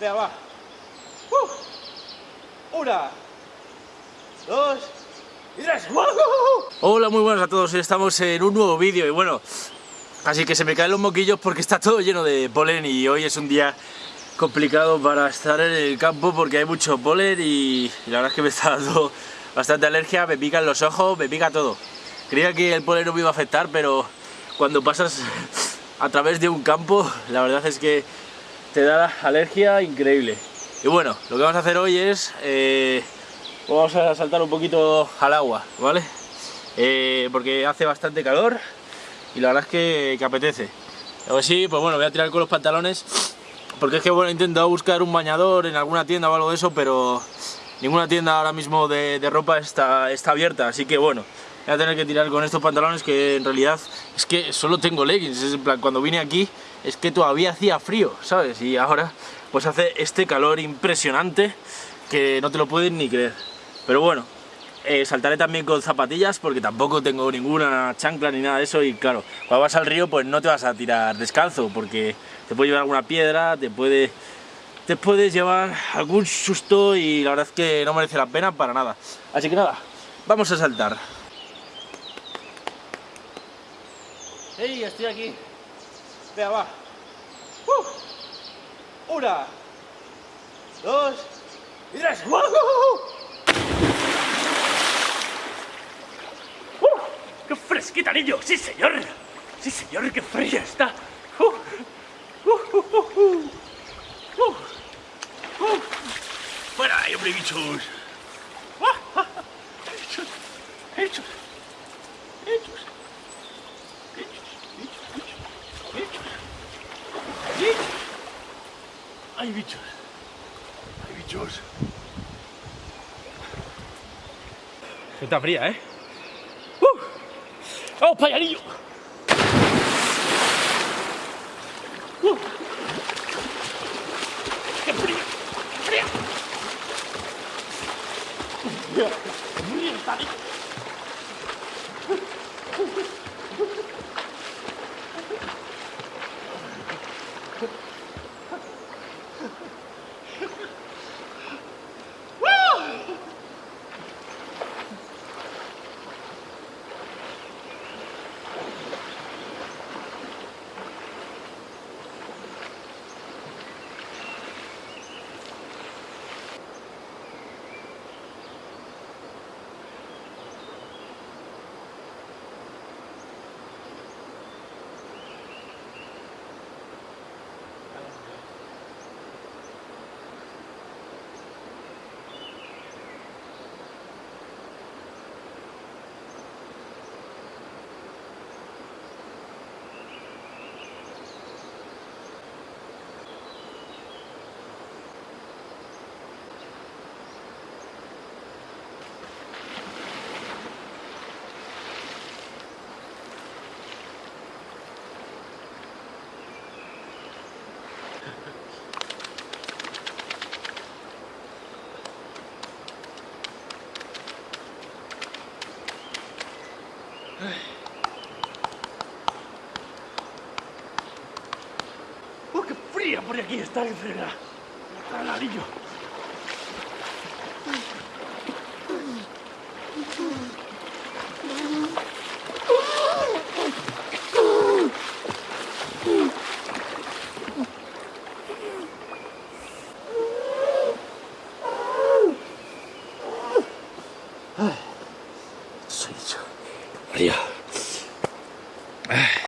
Venga. Una, dos y tres. Hola, muy buenas a todos. Estamos en un nuevo vídeo y bueno, así que se me caen los moquillos porque está todo lleno de polen y hoy es un día complicado para estar en el campo porque hay mucho polen y, la verdad es que me está dando bastante alergia, me pican los ojos, me pica todo. Creía que el polen no me iba a afectar, pero cuando pasas a través de un campo, la verdad es que te da alergia increíble. Y bueno, lo que vamos a hacer hoy es, eh, vamos a saltar un poquito al agua, ¿vale? Eh, porque hace bastante calor y la verdad es que, que apetece. Así, pues bueno, voy a tirar con los pantalones porque es que bueno, he intentado buscar un bañador en alguna tienda o algo de eso, pero ninguna tienda ahora mismo de, de ropa está, está abierta, así que bueno, voy a tener que tirar con estos pantalones que en realidad es que solo tengo leggings, es en plan, cuando vine aquí es que todavía hacía frío, ¿sabes? Y ahora pues hace este calor impresionante que no te lo puedes ni creer. Pero bueno, eh, saltaré también con zapatillas porque tampoco tengo ninguna chancla ni nada de eso y claro, cuando vas al río pues no te vas a tirar descalzo porque te puede llevar alguna piedra, te puede te puedes llevar algún susto y la verdad es que no merece la pena para nada. Así que nada, vamos a saltar. ¡Hey! Estoy aquí. Venga, va. Uh. Una, dos y tres. ¡Uh! ¡Uh! ¡Qué fresquita, niño! ¡Sí, señor! ¡Sí, señor! ¡Qué fría está! ¡Uh! ¡Fuera hombre, bichos! ¡Hechos! ¡Hechos! ¡Hechos! ¡Hechos! ¡Hechos! ¡Hechos! ¡Ay, bichos! ¡Ay, bichos! Está fría, ¿eh? ¡Uh! ¡Vamos está, por aquí! ¡Está el anillo! Fría.